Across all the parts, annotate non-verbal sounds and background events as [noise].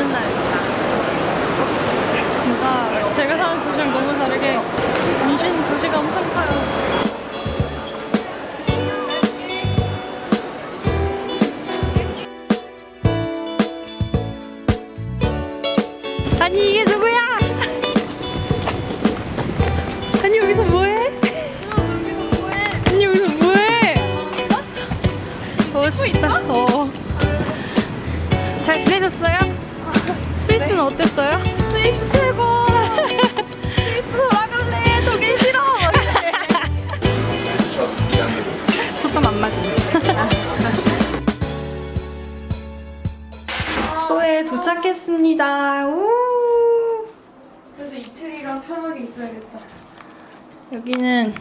없는 날입니다. 진짜 제가 사는 도시랑 너무 다르게 문신 도시가 엄청 커요. 아니 이게 누구야? 스위스는 어땠어요? 스위스 최고! 스위스 돌아갈래! 독일 싫어! 초점 안 맞은. 숙소에 도착했습니다. 우! 그래도 이틀이라 편하게 있어야겠다. 여기는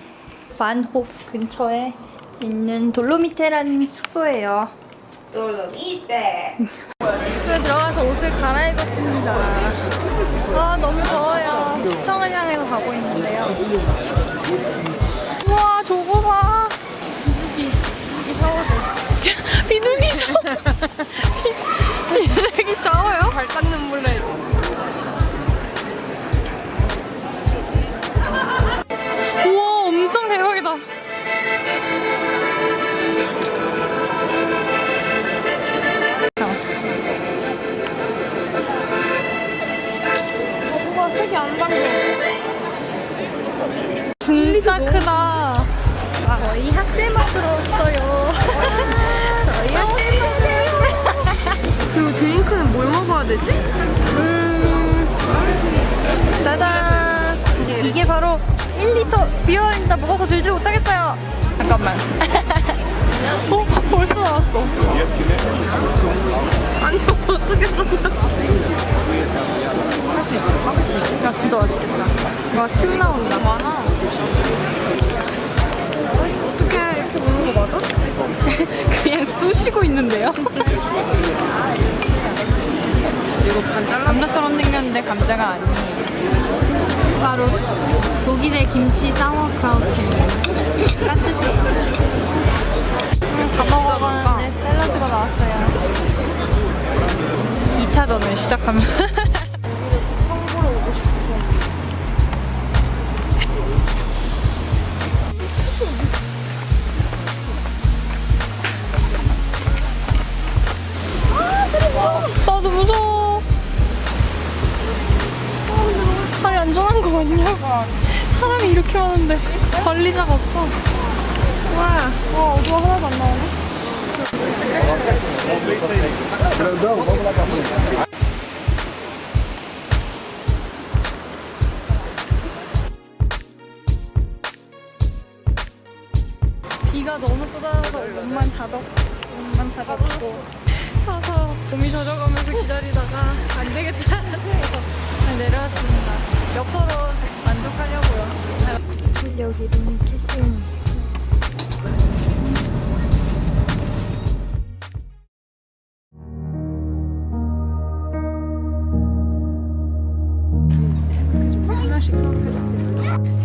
만호프 근처에 있는 돌로미테라는 숙소예요. 돌로미테. 숙소에 들어가서 옷을 갈아입었습니다. 아 너무 더워요. 시청을 향해서 가고 있는데요. 우와 저 진짜 크다. 저희 학생 먹으러 왔어요. 저희 학생 그리고 드링크는 뭘 먹어야 되지? 음, 짜잔. 이게 바로 1리터 비어있다 먹어서 들지 못하겠어요. 잠깐만. [laughs] 어? 벌써 나왔어. 아니 어떻게 써? 할 수 있을까? 야 진짜 맛있겠다. 와 침 나온다. 많아. 어떻게 이렇게 먹는 거 맞아? [laughs] 그냥 쑤시고 있는데요. 이거 반 잘라. 감자처럼 생겼는데 감자가 아니에요. 바로 독일의 김치 사워크라우트입니다. 따뜻해. 음, 다 먹어봤는데 샐러드가 나왔어요. 2차전을 시작하면. 사람이 이렇게 많은데 관리자가 없어. 와, 와 어두워 하나도 안 나오네. 비가 너무 쏟아져서 옷만 다 덮, 옷만 다 덮고 서서 봄이 젖어가면서 기다리다가 안 되겠다 [laughs] 해서 내려왔습니다. 만족하려고요. 여기는 키싱. 하나씩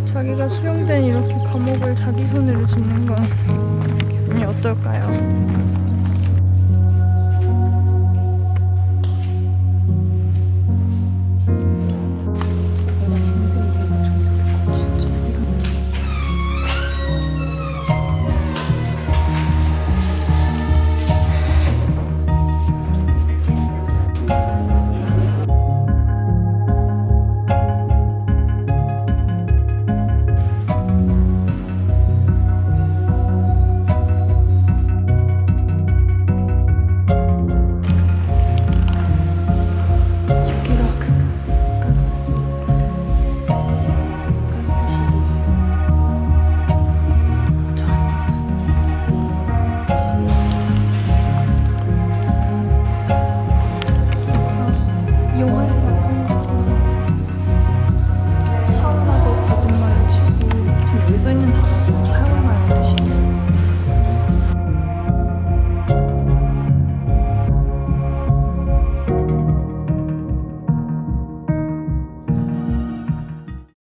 자기가 수용된 이렇게 감옥을 자기 손으로 짓는 건 기분이 어떨까요?